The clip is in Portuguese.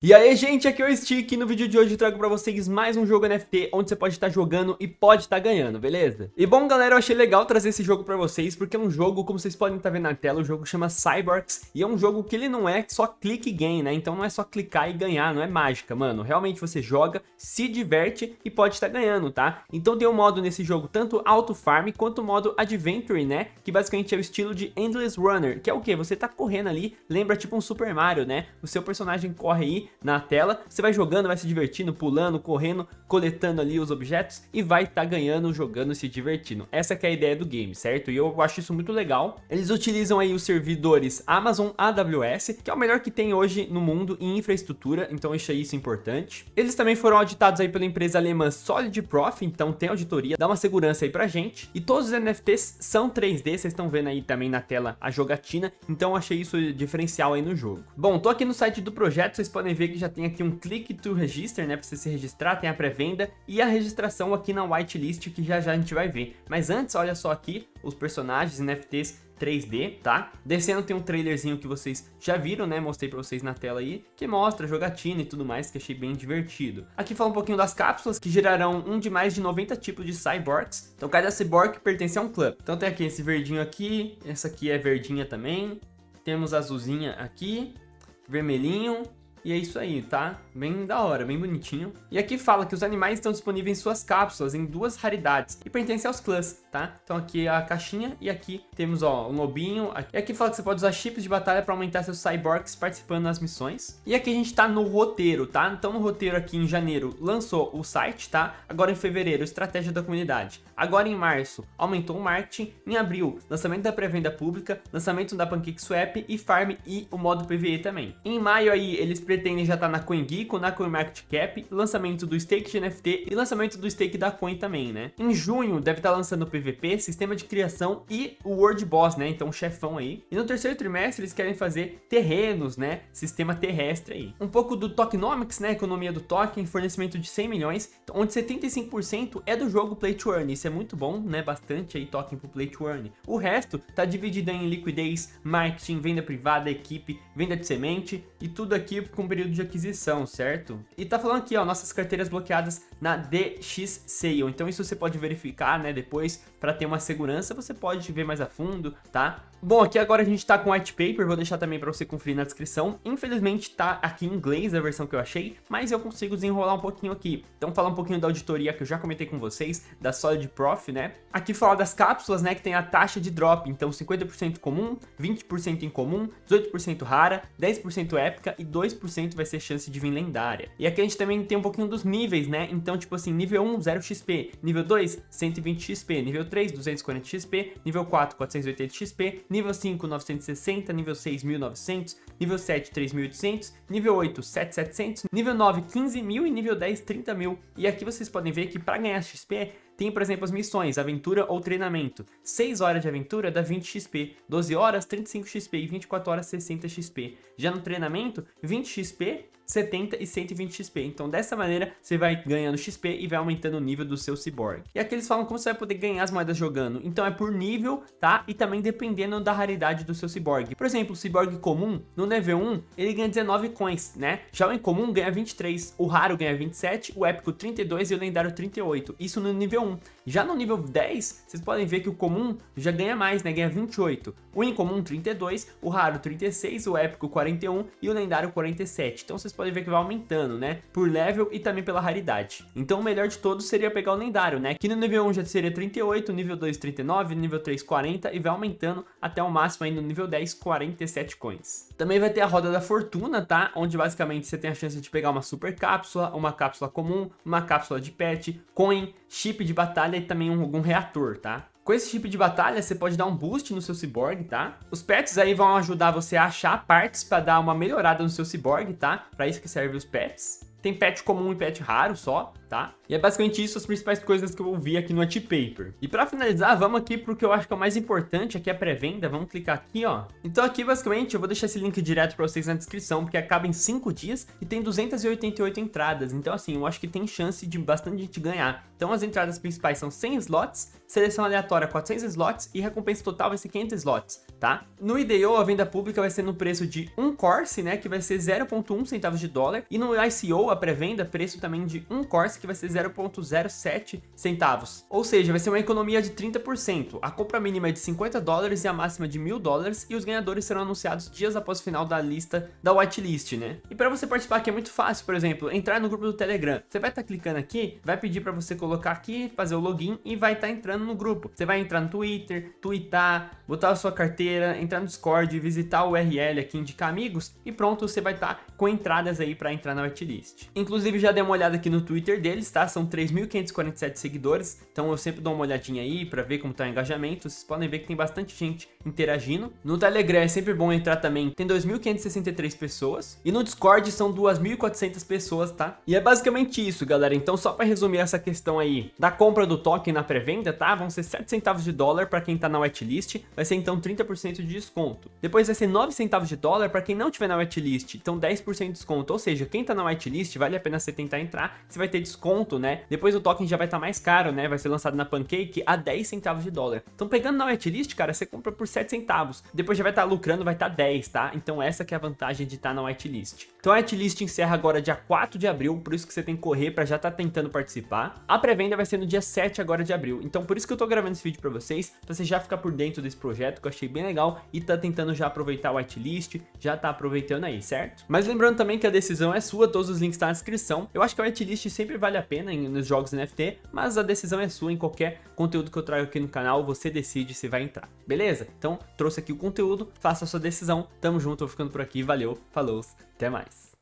E aí gente, aqui é o Stick e no vídeo de hoje eu trago pra vocês mais um jogo NFT onde você pode estar jogando e pode estar ganhando, beleza? E bom galera, eu achei legal trazer esse jogo pra vocês porque é um jogo, como vocês podem estar vendo na tela, o jogo chama Cyborgs e é um jogo que ele não é só e game, né? Então não é só clicar e ganhar, não é mágica, mano. Realmente você joga, se diverte e pode estar ganhando, tá? Então tem um modo nesse jogo, tanto Auto Farm quanto o modo Adventure, né? Que basicamente é o estilo de Endless Runner, que é o que? Você tá correndo ali, lembra tipo um Super Mario, né? O seu personagem corre aí na tela, você vai jogando, vai se divertindo, pulando, correndo, coletando ali os objetos e vai estar tá ganhando, jogando, se divertindo. Essa é a ideia do game, certo? E eu acho isso muito legal. Eles utilizam aí os servidores Amazon AWS, que é o melhor que tem hoje no mundo em infraestrutura, então eu achei isso importante. Eles também foram auditados aí pela empresa alemã Solid Prof, então tem auditoria, dá uma segurança aí pra gente. E todos os NFTs são 3D, vocês estão vendo aí também na tela a jogatina, então eu achei isso diferencial aí no jogo. Bom, tô aqui no site do projeto, vocês podem ver que já tem aqui um click to register, né, para você se registrar, tem a pré-venda e a registração aqui na whitelist que já já a gente vai ver. Mas antes, olha só aqui os personagens NFTs 3D, tá? Descendo tem um trailerzinho que vocês já viram, né? Mostrei pra vocês na tela aí, que mostra jogatina e tudo mais, que achei bem divertido. Aqui fala um pouquinho das cápsulas, que gerarão um de mais de 90 tipos de cyborgs. Então cada cyborg pertence a um clube. Então tem aqui esse verdinho aqui, essa aqui é verdinha também. Temos azulzinha aqui, vermelhinho, e é isso aí, tá? Bem da hora, bem bonitinho. E aqui fala que os animais estão disponíveis em suas cápsulas em duas raridades e pertencem aos clãs, tá? Então aqui é a caixinha e aqui temos, ó, um lobinho. E aqui fala que você pode usar chips de batalha para aumentar seus cyborgs participando das missões. E aqui a gente tá no roteiro, tá? Então no roteiro aqui em janeiro lançou o site, tá? Agora em fevereiro, estratégia da comunidade. Agora em março, aumentou o marketing. Em abril, lançamento da pré-venda pública, lançamento da PancakeSwap e Farm e o modo PVE também. Em maio aí, eles pretendem já estar tá na CoinGeeko, na CoinMarketCap, lançamento do stake de NFT e lançamento do stake da Coin também, né? Em junho, deve estar tá lançando o PVP, sistema de criação e o World Boss, né? Então, chefão aí. E no terceiro trimestre, eles querem fazer terrenos, né? Sistema terrestre aí. Um pouco do tokenomics, né? Economia do token, fornecimento de 100 milhões, onde 75% é do jogo Play to Earn. Isso é muito bom, né? Bastante aí token pro Play to Earn. O resto tá dividido em liquidez, marketing, venda privada, equipe, venda de semente e tudo aqui com período de aquisição, certo? E tá falando aqui, ó, nossas carteiras bloqueadas na DX Sale. Então isso você pode verificar, né, depois para ter uma segurança, você pode ver mais a fundo, tá? Bom, aqui agora a gente tá com white paper, vou deixar também para você conferir na descrição. Infelizmente tá aqui em inglês a versão que eu achei, mas eu consigo desenrolar um pouquinho aqui. Então falar um pouquinho da auditoria que eu já comentei com vocês, da Solid Prof, né? Aqui fala das cápsulas, né, que tem a taxa de drop, então 50% comum, 20% incomum, 18% rara, 10% épica e 2% vai ser chance de vir lendária. E aqui a gente também tem um pouquinho dos níveis, né? Então, tipo assim, nível 1, 0 XP, nível 2, 120 XP, nível 3, 240 XP, nível 4, 480 XP, nível 5, 960, nível 6, 1900, nível 7, 3800, nível 8, 7700, nível 9, 15.000 e nível 10, 30.000. E aqui vocês podem ver que para ganhar XP tem, por exemplo, as missões, aventura ou treinamento. 6 horas de aventura dá 20 XP, 12 horas 35 XP e 24 horas 60 XP. Já no treinamento, 20 XP 70 e 120 XP. Então dessa maneira você vai ganhando XP e vai aumentando o nível do seu Cyborg. E aqui eles falam como você vai poder ganhar as moedas jogando. Então é por nível, tá? E também dependendo da raridade do seu Cyborg. Por exemplo, o Cyborg comum, no nível 1, ele ganha 19 coins, né? Já o incomum ganha 23, o raro ganha 27, o épico 32 e o lendário 38. Isso no nível 1. Já no nível 10, vocês podem ver que o comum já ganha mais, né? Ganha 28. O incomum 32, o raro 36, o épico 41 e o lendário 47. Então vocês podem ver que vai aumentando, né? Por level e também pela raridade. Então o melhor de todos seria pegar o lendário, né? Que no nível 1 já seria 38, nível 2 39, nível 3 40 e vai aumentando até o máximo aí no nível 10 47 coins. Também vai ter a roda da fortuna, tá? Onde basicamente você tem a chance de pegar uma super cápsula, uma cápsula comum, uma cápsula de pet, coin, chip de batalha e também um, algum reator, tá? Com esse tipo de batalha, você pode dar um boost no seu Cyborg, tá? Os pets aí vão ajudar você a achar partes para dar uma melhorada no seu Cyborg, tá? Para isso que serve os pets. tem pet comum e pet raro só, tá? E é basicamente isso as principais coisas que eu vi aqui no Paper. E para finalizar, vamos aqui pro que eu acho que é o mais importante, aqui é a pré-venda, vamos clicar aqui, ó. Então aqui, basicamente, eu vou deixar esse link direto para vocês na descrição, porque acaba em 5 dias e tem 288 entradas, então assim, eu acho que tem chance de bastante gente ganhar. Então as entradas principais são 100 slots, seleção aleatória 400 slots e recompensa total vai ser 500 slots, tá? No IDO, a venda pública vai ser no preço de 1 Corse, né, que vai ser 0.1 centavos de dólar, e no ICO, a pré-venda, preço também de 1 Corse, que vai ser 0.07 centavos. Ou seja, vai ser uma economia de 30%. A compra mínima é de 50 dólares e a máxima de 1000 dólares, e os ganhadores serão anunciados dias após o final da lista da whitelist, né? E para você participar aqui é muito fácil, por exemplo, entrar no grupo do Telegram. Você vai estar tá clicando aqui, vai pedir para você colocar aqui, fazer o login e vai estar tá entrando no grupo. Você vai entrar no Twitter, tweetar, botar a sua carteira, entrar no Discord, visitar o URL aqui, indicar amigos e pronto, você vai estar tá com entradas aí para entrar na whitelist. Inclusive já dei uma olhada aqui no Twitter deles, tá? São 3.547 seguidores, então eu sempre dou uma olhadinha aí para ver como tá o engajamento. Vocês podem ver que tem bastante gente interagindo. No Telegram é sempre bom entrar também, tem 2.563 pessoas. E no Discord são 2.400 pessoas, tá? E é basicamente isso, galera. Então só para resumir essa questão aí da compra do token na pré-venda, tá? Vão ser 7 centavos de dólar para quem tá na whitelist, vai ser então 30% de desconto. Depois vai ser 9 centavos de dólar para quem não tiver na whitelist, então 10% de desconto. Ou seja, quem tá na whitelist vale a pena você tentar entrar, você vai ter desconto, né? Depois o token já vai estar tá mais caro, né? Vai ser lançado na Pancake a 10 centavos de dólar. Então pegando na whitelist, cara, você compra por 7 centavos. Depois já vai estar tá lucrando, vai estar tá 10, tá? Então essa que é a vantagem de estar tá na whitelist. Então a whitelist encerra agora dia 4 de abril, por isso que você tem que correr para já estar tá tentando participar. A pré-venda vai ser no dia 7 agora de abril. Então por isso que eu tô gravando esse vídeo para vocês, para você já ficar por dentro desse projeto que eu achei bem legal e tá tentando já aproveitar o whitelist, já tá aproveitando aí, certo? Mas lembrando também que a decisão é sua, todos os links estão tá na descrição. Eu acho que a whitelist sempre vale a pena nos jogos NFT, mas a decisão é sua em qualquer conteúdo que eu trago aqui no canal, você decide se vai entrar, beleza? Então trouxe aqui o conteúdo, faça a sua decisão, tamo junto, eu ficando por aqui, valeu, falou, até mais.